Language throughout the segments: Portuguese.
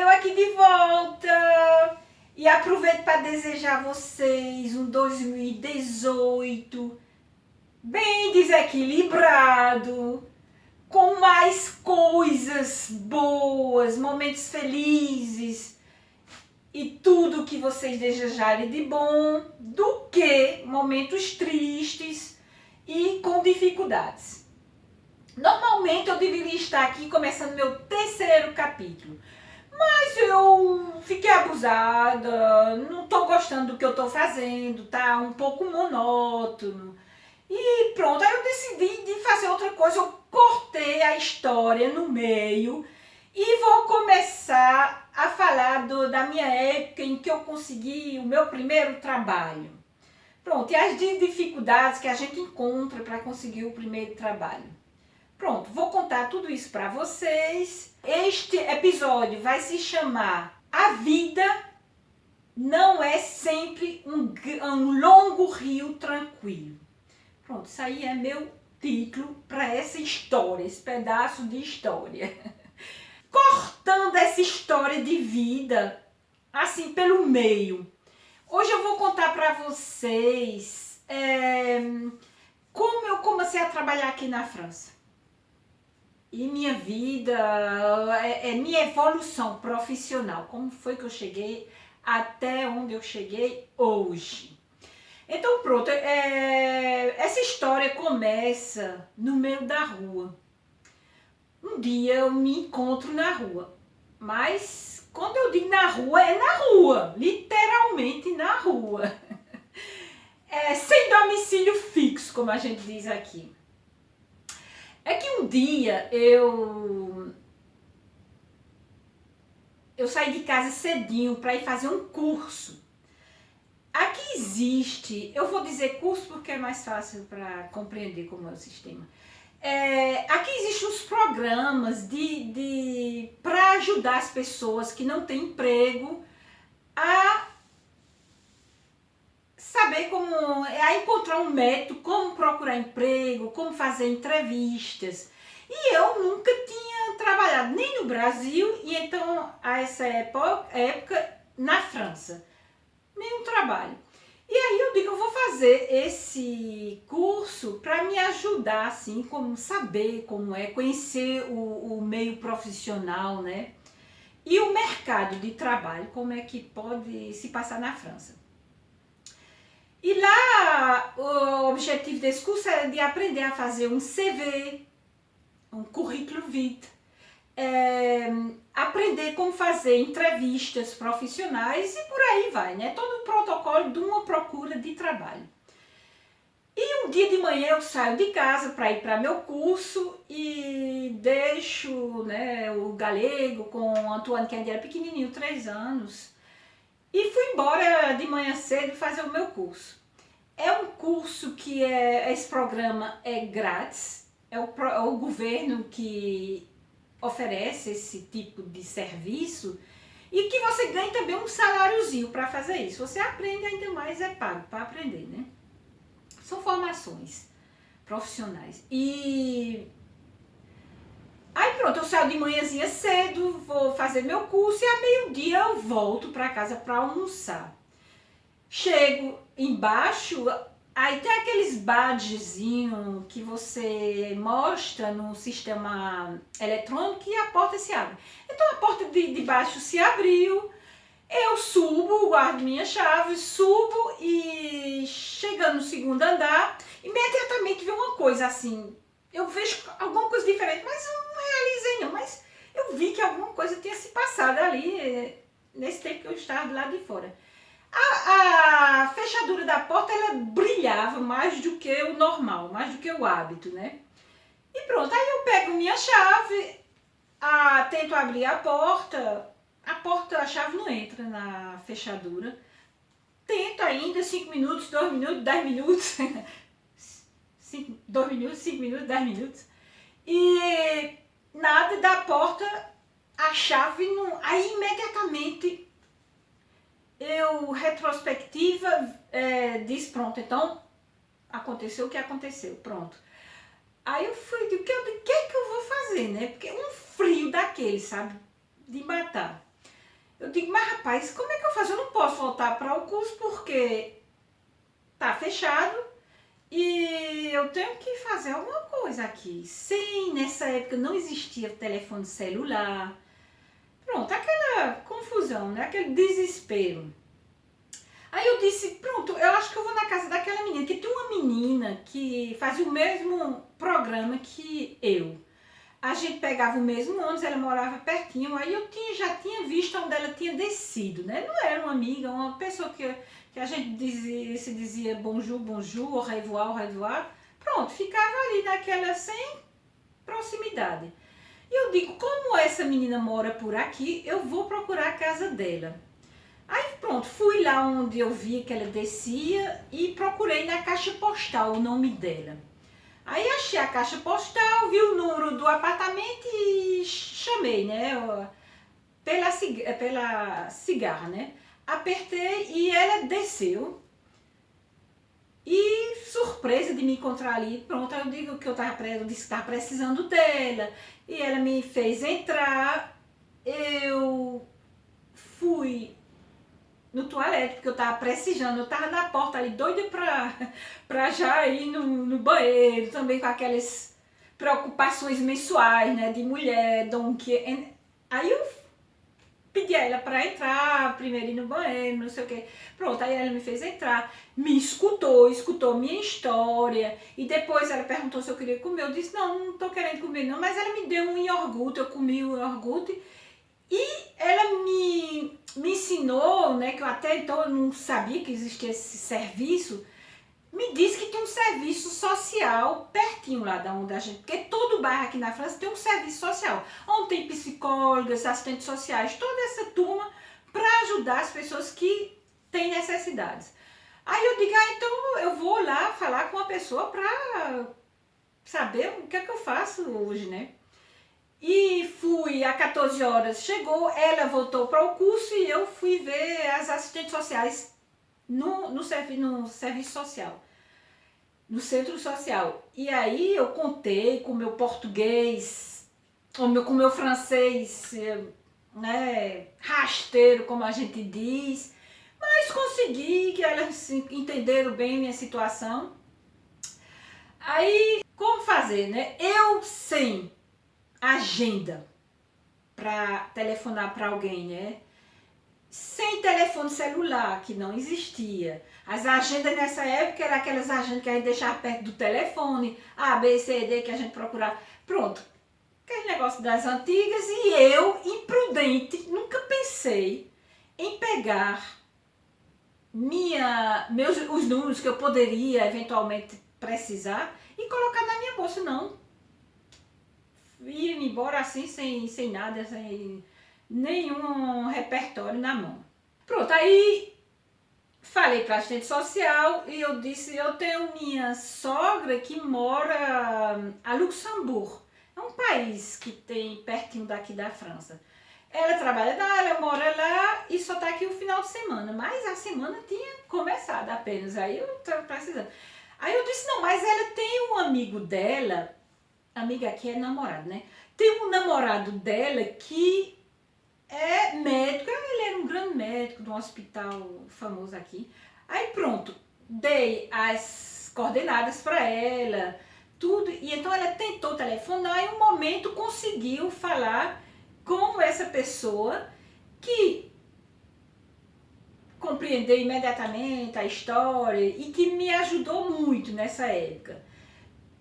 eu aqui de volta! E aproveito para desejar a vocês um 2018 bem desequilibrado, com mais coisas boas, momentos felizes e tudo que vocês desejarem de bom, do que momentos tristes e com dificuldades. Normalmente eu deveria estar aqui começando meu terceiro capítulo, mas eu fiquei abusada, não estou gostando do que eu estou fazendo, tá um pouco monótono. E pronto, aí eu decidi de fazer outra coisa, eu cortei a história no meio e vou começar a falar do, da minha época em que eu consegui o meu primeiro trabalho. Pronto, e as dificuldades que a gente encontra para conseguir o primeiro trabalho. Pronto, vou contar tudo isso para vocês. Este episódio vai se chamar A Vida Não É Sempre um, um Longo Rio Tranquilo. Pronto, isso aí é meu título para essa história, esse pedaço de história. Cortando essa história de vida, assim, pelo meio. Hoje eu vou contar para vocês é, como eu comecei a trabalhar aqui na França e minha vida, é, é, minha evolução profissional, como foi que eu cheguei até onde eu cheguei hoje. Então pronto, é, essa história começa no meio da rua. Um dia eu me encontro na rua, mas quando eu digo na rua, é na rua, literalmente na rua. É, sem domicílio fixo, como a gente diz aqui. É que um dia eu eu saí de casa cedinho para ir fazer um curso. Aqui existe, eu vou dizer curso porque é mais fácil para compreender como é o sistema. É, aqui existem uns programas de, de para ajudar as pessoas que não têm emprego a saber como, é, a encontrar um método, como procurar emprego, como fazer entrevistas. E eu nunca tinha trabalhado nem no Brasil e então a essa época, época na França. Nenhum trabalho. E aí eu digo, eu vou fazer esse curso para me ajudar, assim, como saber como é, conhecer o, o meio profissional, né? E o mercado de trabalho, como é que pode se passar na França. E lá o objetivo desse curso é de aprender a fazer um CV, um currículo vitae, é, aprender como fazer entrevistas profissionais e por aí vai, né? Todo o protocolo de uma procura de trabalho. E um dia de manhã eu saio de casa para ir para meu curso e deixo né, o galego com o Antoine, que ainda era pequenininho, três anos, e fui embora de manhã cedo fazer o meu curso. É um curso que é, esse programa é grátis, é o, é o governo que oferece esse tipo de serviço e que você ganha também um saláriozinho para fazer isso. Você aprende ainda mais, é pago para aprender, né? São formações profissionais. E pronto, eu saio de manhãzinha cedo, vou fazer meu curso e a meio-dia eu volto para casa para almoçar. Chego embaixo, aí tem aqueles badgezinhos que você mostra no sistema eletrônico e a porta se abre. Então a porta de, de baixo se abriu, eu subo, guardo minha chave, subo e chegando no segundo andar, imediatamente vem uma coisa assim, eu vejo alguma coisa diferente, mas eu não realizei não, mas eu vi que alguma coisa tinha se passado ali, eh, nesse tempo que eu estava do lado de fora. A, a fechadura da porta, ela brilhava mais do que o normal, mais do que o hábito, né? E pronto, aí eu pego minha chave, a, tento abrir a porta, a porta, a chave não entra na fechadura. Tento ainda 5 minutos, 2 minutos, 10 minutos, dois minutos, cinco minutos, dez minutos. E nada da porta, a chave não... Aí imediatamente eu, retrospectiva, é, disse, pronto, então aconteceu o que aconteceu, pronto. Aí eu fui, o que, que, que é que eu vou fazer, né? Porque um frio da daquele, sabe? De matar. Eu digo, mas rapaz, como é que eu faço? Eu não posso voltar para o curso porque tá fechado e eu tenho que fazer alguma coisa aqui. Sim, nessa época não existia telefone celular. Pronto, aquela confusão, né? Aquele desespero. Aí eu disse, pronto, eu acho que eu vou na casa daquela menina, que tem uma menina que fazia o mesmo programa que eu. A gente pegava o mesmo ônibus, ela morava pertinho, aí eu tinha, já tinha visto onde ela tinha descido, né? Não era uma amiga, uma pessoa que, que a gente dizia, se dizia bonjour, bonjour, au revoir, au revoir. Pronto, ficava ali naquela sem proximidade. E eu digo, como essa menina mora por aqui, eu vou procurar a casa dela. Aí pronto, fui lá onde eu vi que ela descia e procurei na caixa postal o nome dela. Aí achei a caixa postal, vi o número do apartamento e chamei, né? Pela, pela cigarra, né? Apertei e ela desceu. E surpresa de me encontrar ali, pronto, eu digo que eu tava, eu disse que estava precisando dela. E ela me fez entrar, eu fui no toalete, porque eu tava precisando, eu tava na porta ali, doida pra, pra já ir no, no banheiro, também com aquelas preocupações mensuais, né, de mulher, dom que... Aí eu pedi a ela pra entrar, primeiro ir no banheiro, não sei o que. Pronto, aí ela me fez entrar, me escutou, escutou minha história, e depois ela perguntou se eu queria comer, eu disse, não, não tô querendo comer não, mas ela me deu um iogurte, eu comi o iogurte, e ela me, me ensinou, né, que eu até então não sabia que existia esse serviço, me disse que tem um serviço social pertinho lá da onde a gente, porque todo bairro aqui na França tem um serviço social, onde tem psicólogas, assistentes sociais, toda essa turma para ajudar as pessoas que têm necessidades. Aí eu digo, ah, então eu vou lá falar com a pessoa para saber o que é que eu faço hoje, né? E fui a 14 horas, chegou, ela voltou para o curso e eu fui ver as assistentes sociais no, no, servi no serviço social, no centro social. E aí eu contei com meu português, com meu, com meu francês, né, rasteiro, como a gente diz, mas consegui que elas entenderam bem minha situação. Aí, como fazer, né? Eu, sem agenda para telefonar para alguém, né? Sem telefone celular, que não existia. As agendas nessa época eram aquelas agendas que a gente deixava perto do telefone, A, B, C, D, que a gente procurava. Pronto, aquele negócio das antigas e eu, imprudente, nunca pensei em pegar minha, meus, os números que eu poderia eventualmente precisar e colocar na minha bolsa, não ia embora assim, sem, sem nada, sem nenhum repertório na mão. Pronto, aí falei para a assistente social e eu disse, eu tenho minha sogra que mora a Luxemburgo, é um país que tem pertinho daqui da França. Ela trabalha lá, ela mora lá e só tá aqui o final de semana, mas a semana tinha começado apenas, aí eu estava precisando. Aí eu disse, não, mas ela tem um amigo dela amiga aqui é namorado, né? Tem um namorado dela que é médico, ele era um grande médico de um hospital famoso aqui. Aí pronto, dei as coordenadas para ela, tudo, e então ela tentou telefonar e um momento conseguiu falar com essa pessoa que compreendeu imediatamente a história e que me ajudou muito nessa época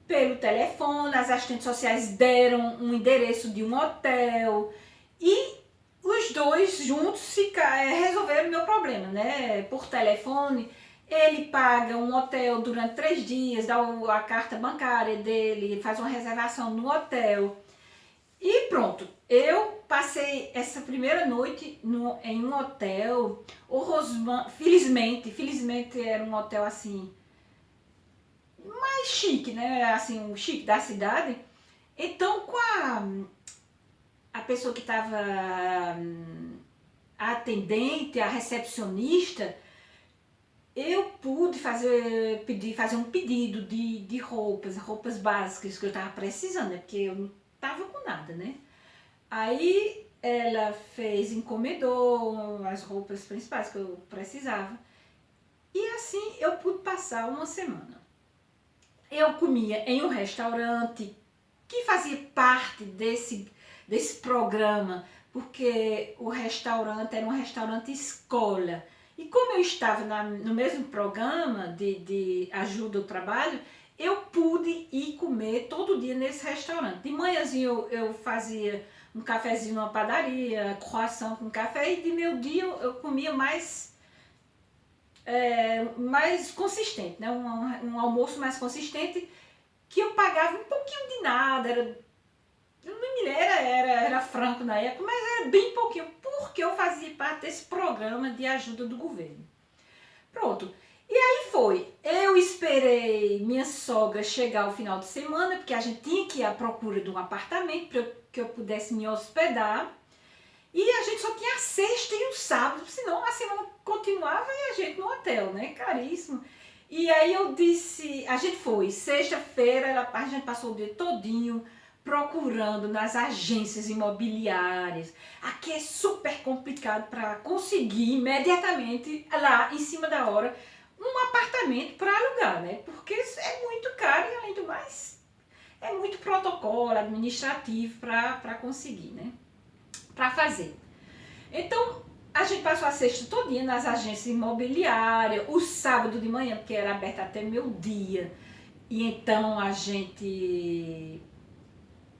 pelo telefone, as assistentes sociais deram um endereço de um hotel e os dois juntos é, resolveram o meu problema, né? Por telefone, ele paga um hotel durante três dias, dá a carta bancária dele, faz uma reservação no hotel e pronto. Eu passei essa primeira noite no, em um hotel, o Rosman, felizmente, felizmente era um hotel assim, mais chique, né? Assim, o chique da cidade. Então, com a, a pessoa que estava a atendente, a recepcionista, eu pude fazer, pedir, fazer um pedido de, de roupas, roupas básicas que eu estava precisando, né? Porque eu não estava com nada, né? Aí ela fez, encomendou as roupas principais que eu precisava. E assim eu pude passar uma semana. Eu comia em um restaurante que fazia parte desse, desse programa, porque o restaurante era um restaurante escola. E como eu estava na, no mesmo programa de, de ajuda ao trabalho, eu pude ir comer todo dia nesse restaurante. De manhãzinho eu, eu fazia um cafezinho numa padaria, croissant com café, e de meu dia eu, eu comia mais, é, mais consistente, né? Um, um, almoço mais consistente, que eu pagava um pouquinho de nada, era, não me era, era, era franco na época, mas era bem pouquinho, porque eu fazia parte desse programa de ajuda do governo. Pronto. E aí foi, eu esperei minha sogra chegar ao final de semana, porque a gente tinha que ir à procura de um apartamento para que eu pudesse me hospedar. E a gente só tinha a sexta e o sábado, senão a semana continuava e a gente no hotel, né? Caríssimo. E aí eu disse, a gente foi, sexta-feira a gente passou o dia todinho procurando nas agências imobiliárias. Aqui é super complicado para conseguir imediatamente, lá em cima da hora, um apartamento para alugar, né? Porque é muito caro e além do mais é muito protocolo administrativo para conseguir, né? Para fazer. Então, a gente passou a sexta todinha nas agências imobiliárias, o sábado de manhã, porque era aberto até meu dia. E então a gente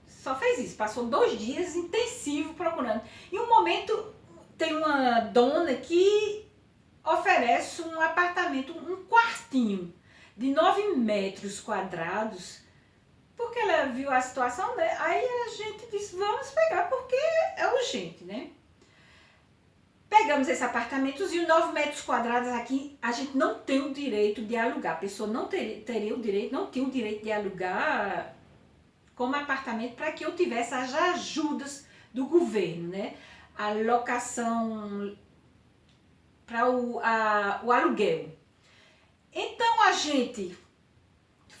só fez isso, passou dois dias intensivo procurando. E um momento tem uma dona que oferece um apartamento, um quartinho de 9 metros quadrados, porque ela viu a situação, né? Aí a gente disse, vamos pegar, porque é urgente, né? Pegamos esse apartamento e 9 metros quadrados aqui, a gente não tem o direito de alugar. A pessoa não ter, teria o direito, não tinha o direito de alugar como apartamento para que eu tivesse as ajudas do governo, né? A locação para o, o aluguel. Então a gente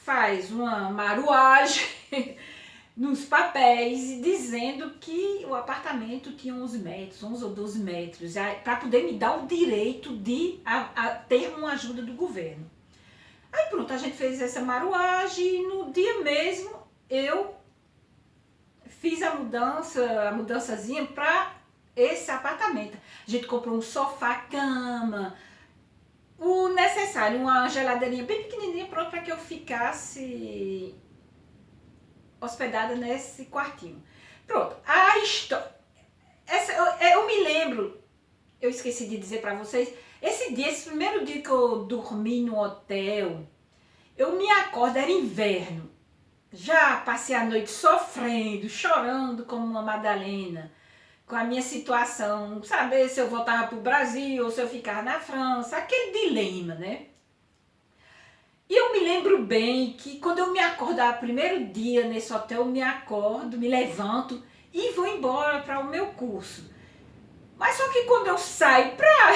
faz uma maruagem nos papéis dizendo que o apartamento tinha 11 metros, 11 ou 12 metros, para poder me dar o direito de a, a ter uma ajuda do governo. Aí pronto, a gente fez essa maruagem e no dia mesmo eu fiz a mudança, a mudançazinha para esse apartamento. A gente comprou um sofá, cama, o necessário, uma geladeirinha bem pequenininha, pronto para que eu ficasse hospedada nesse quartinho. Pronto, a história... Essa, eu, eu me lembro, eu esqueci de dizer para vocês, esse dia, esse primeiro dia que eu dormi no hotel, eu me acordo, era inverno. Já passei a noite sofrendo, chorando como uma Madalena com a minha situação, saber se eu voltava para o Brasil ou se eu ficava na França, aquele dilema, né? E eu me lembro bem que quando eu me acordar primeiro dia nesse hotel, eu me acordo, me levanto e vou embora para o meu curso. Mas só que quando eu saio para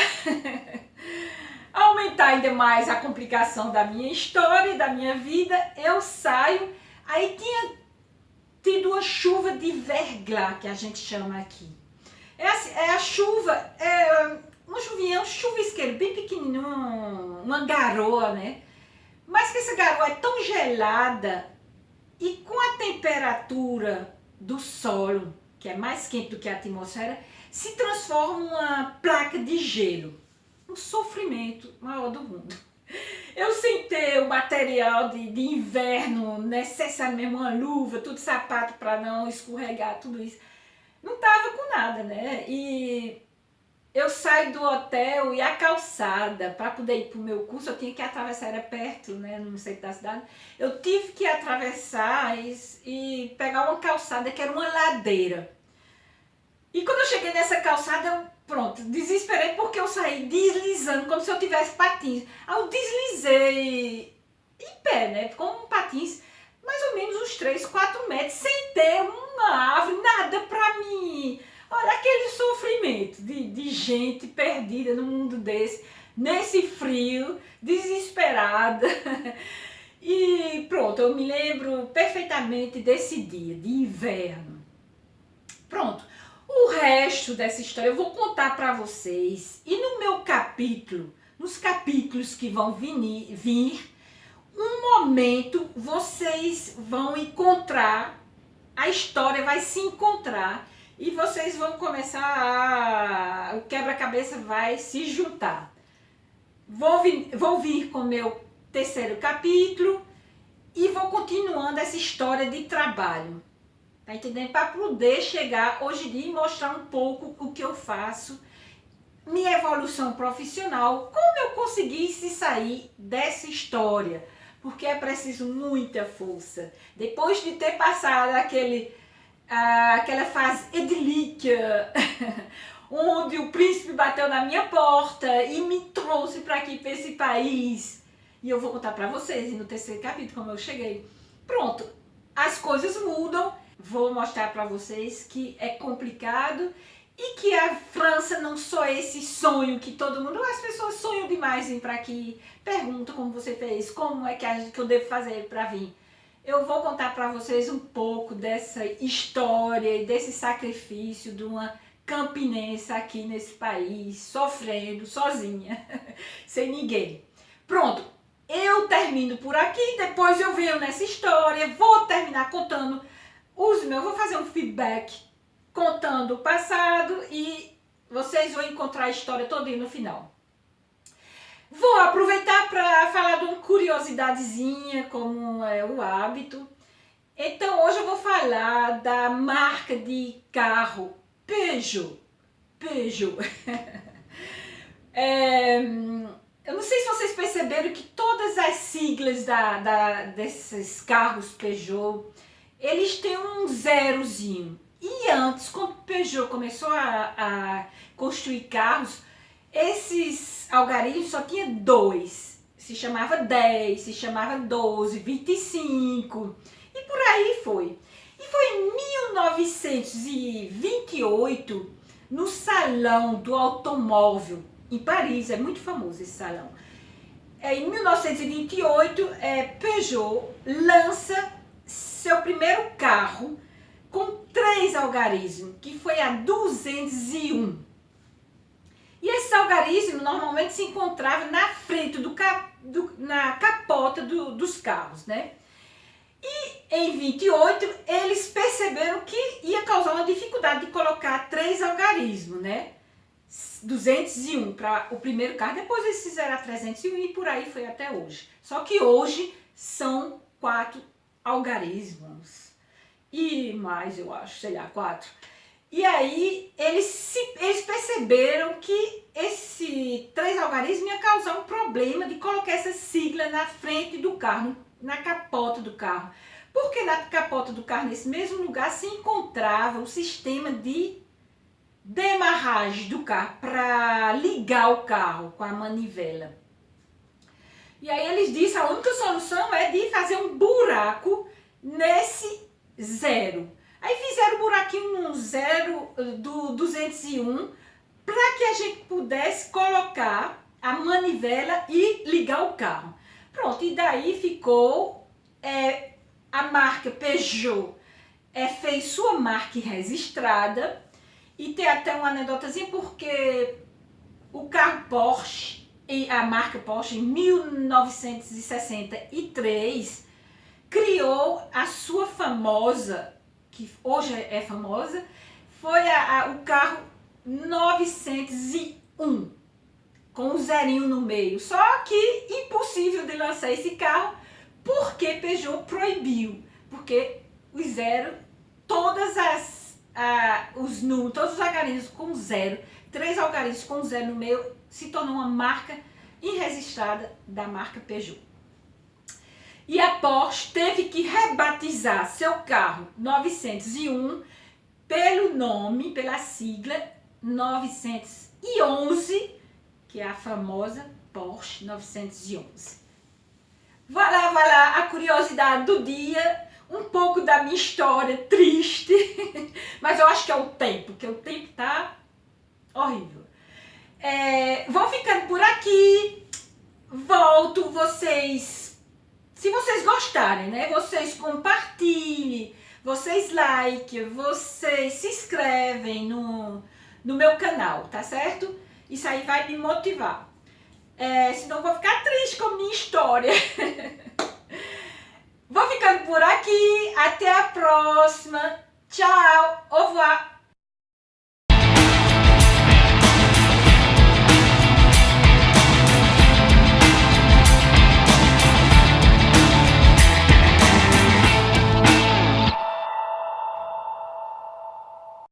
aumentar ainda mais a complicação da minha história, da minha vida, eu saio, aí tinha tido uma chuva de verglas, que a gente chama aqui. É, assim, é a chuva, é uma chuvinha, um chuvisqueiro bem pequenininho, uma garoa, né? Mas que essa garoa é tão gelada e com a temperatura do solo, que é mais quente do que a atmosfera, se transforma uma placa de gelo. Um sofrimento maior do mundo. Eu sentei o material de, de inverno, necessário mesmo, uma luva, tudo sapato para não escorregar, tudo isso não tava com nada, né? E eu saio do hotel e a calçada, para poder ir para o meu curso, eu tinha que atravessar, era perto, né, no centro da cidade, eu tive que atravessar e, e pegar uma calçada que era uma ladeira. E quando eu cheguei nessa calçada, eu, pronto, desesperei porque eu saí deslizando, como se eu tivesse patins. Aí eu deslizei em pé, né, com um patins, mais ou menos uns 3, 4 metros, sem ter nada para mim. Olha aquele sofrimento de, de gente perdida no mundo desse, nesse frio, desesperada. E pronto, eu me lembro perfeitamente desse dia, de inverno. Pronto, resto dessa história eu vou contar para vocês. E no meu capítulo, nos capítulos que vão vir, um momento vocês vão encontrar, a história vai se encontrar e vocês vão começar a... o quebra-cabeça vai se juntar. Vou vir, vou vir com o meu terceiro capítulo e vou continuando essa história de trabalho. Tá entendendo? Para poder chegar hoje em dia e mostrar um pouco o que eu faço, minha evolução profissional, como eu consegui se sair dessa história. Porque é preciso muita força. Depois de ter passado aquele, aquela fase edilíquia, onde o príncipe bateu na minha porta e me trouxe para aqui, para esse país. E eu vou contar para vocês, no terceiro capítulo, como eu cheguei. Pronto, as coisas mudam vou mostrar para vocês que é complicado e que a França não só esse sonho que todo mundo, as pessoas sonham demais vir para aqui, perguntam como você fez, como é que, que eu devo fazer para vir. Eu vou contar para vocês um pouco dessa história e desse sacrifício de uma campinense aqui nesse país, sofrendo sozinha, sem ninguém. Pronto, eu termino por aqui, depois eu venho nessa história, vou terminar contando os meus, vou fazer um feedback contando o passado e vocês vão encontrar a história toda no final. Vou aproveitar para falar de uma curiosidadezinha, como é o hábito. Então hoje eu vou falar da marca de carro Peugeot. Peugeot. é, eu não sei se vocês perceberam que todas as siglas da, da, desses carros Peugeot eles têm um zerozinho. E antes, quando Peugeot começou a, a construir carros, esses algarismos só tinha dois. Se chamava 10, se chamava 12, 25 e por aí foi. E foi em 1928, no Salão do Automóvel, em Paris, é muito famoso esse salão. É, em 1928, é, Peugeot lança seu primeiro carro com três algarismos, que foi a 201. E esse algarismo normalmente se encontrava na frente, do, do na capota do, dos carros, né? E em 28 eles perceberam que ia causar uma dificuldade de colocar três algarismos, né? 201 para o primeiro carro, depois eles fizeram a 301 e por aí foi até hoje. Só que hoje são quatro algarismos e mais, eu acho, sei lá, quatro. E aí eles, se, eles perceberam que esse três algarismos ia causar um problema de colocar essa sigla na frente do carro, na capota do carro. Porque na capota do carro, nesse mesmo lugar, se encontrava o sistema de demarragem do carro para ligar o carro com a manivela. E aí eles disseram, a única solução é de fazer um buraco nesse zero. Aí fizeram um buraquinho no zero do 201 para que a gente pudesse colocar a manivela e ligar o carro. Pronto, e daí ficou é, a marca Peugeot, é, fez sua marca registrada e tem até uma anedotazinha porque o carro Porsche e a marca Porsche em 1963 criou a sua famosa, que hoje é famosa, foi a, a, o carro 901 com um zerinho no meio. Só que impossível de lançar esse carro porque Peugeot proibiu, porque o zero, todas as ah, os números, todos os algarismos com zero, três algarismos com zero no meio se tornou uma marca irregistrada da marca Peugeot. E a Porsche teve que rebatizar seu carro 901 pelo nome, pela sigla 911, que é a famosa Porsche 911. Vai lá, vai lá, a curiosidade do dia, um pouco da minha história triste, mas eu acho que é o tempo, porque o tempo tá horrível. É, vou ficando por aqui. Volto vocês. Se vocês gostarem, né? Vocês compartilhem, vocês like, vocês se inscrevem no, no meu canal, tá certo? Isso aí vai me motivar. É, senão eu vou ficar triste com a minha história. vou ficando por aqui. Até a próxima. Tchau. Au revoir.